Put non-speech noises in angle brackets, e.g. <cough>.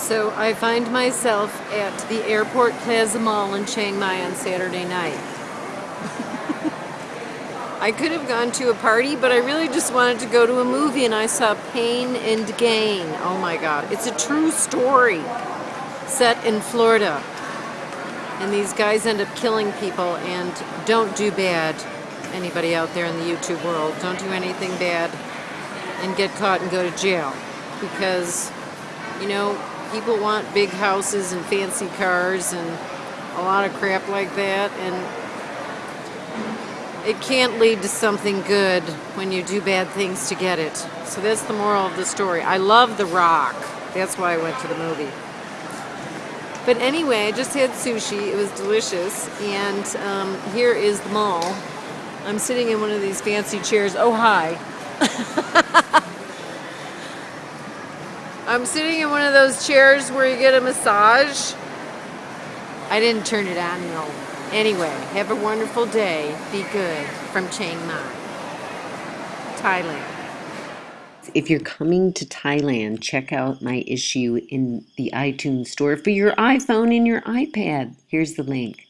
So I find myself at the Airport Plaza Mall in Chiang Mai on Saturday night. <laughs> I could have gone to a party, but I really just wanted to go to a movie and I saw Pain and Gain. Oh my god. It's a true story set in Florida. And these guys end up killing people and don't do bad. Anybody out there in the YouTube world, don't do anything bad and get caught and go to jail. Because, you know, people want big houses and fancy cars and a lot of crap like that and it can't lead to something good when you do bad things to get it. So that's the moral of the story. I love The Rock. That's why I went to the movie. But anyway, I just had sushi. It was delicious. And um, here is the mall. I'm sitting in one of these fancy chairs. Oh, hi. <laughs> I'm sitting in one of those chairs where you get a massage. I didn't turn it on though. Anyway, have a wonderful day. Be good from Chiang Mai, Thailand. If you're coming to Thailand, check out my issue in the iTunes store for your iPhone and your iPad. Here's the link.